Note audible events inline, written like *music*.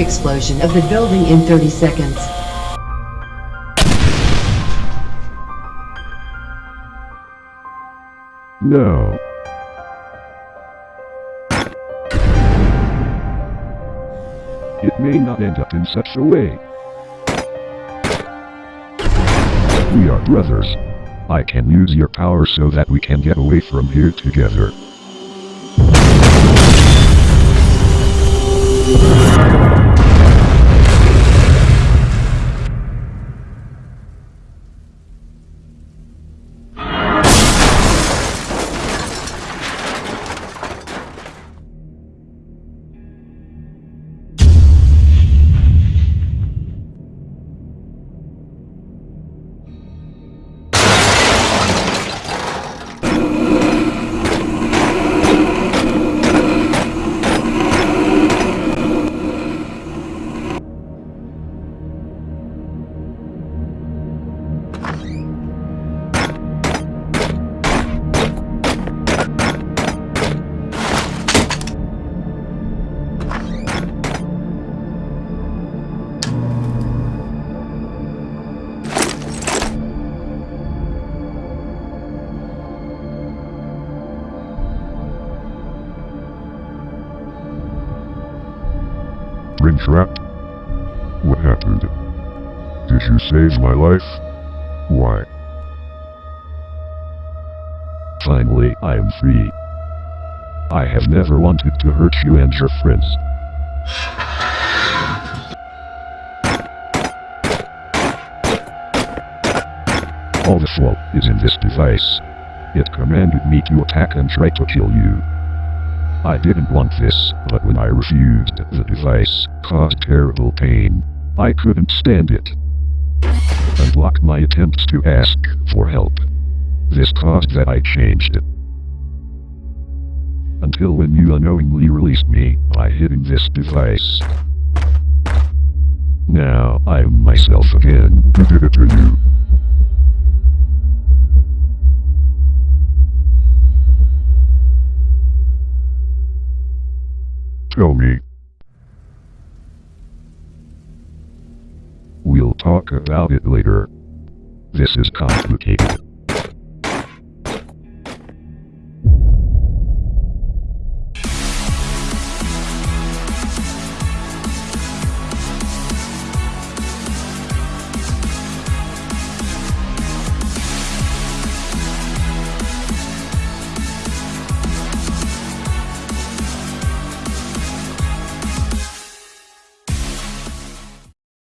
explosion of the building in 30 seconds. No. It may not end up in such a way. We are brothers. I can use your power so that we can get away from here together. Ringtrap? What happened? Did you save my life? Why? Finally, I am free. I have never wanted to hurt you and your friends. All the fault is in this device. It commanded me to attack and try to kill you. I didn't want this, but when I refused, the device caused terrible pain. I couldn't stand it. And blocked my attempts to ask for help. This caused that I changed it. Until when you unknowingly released me by hitting this device. Now I'm myself again. *laughs* Tell me. We'll talk about it later. This is complicated.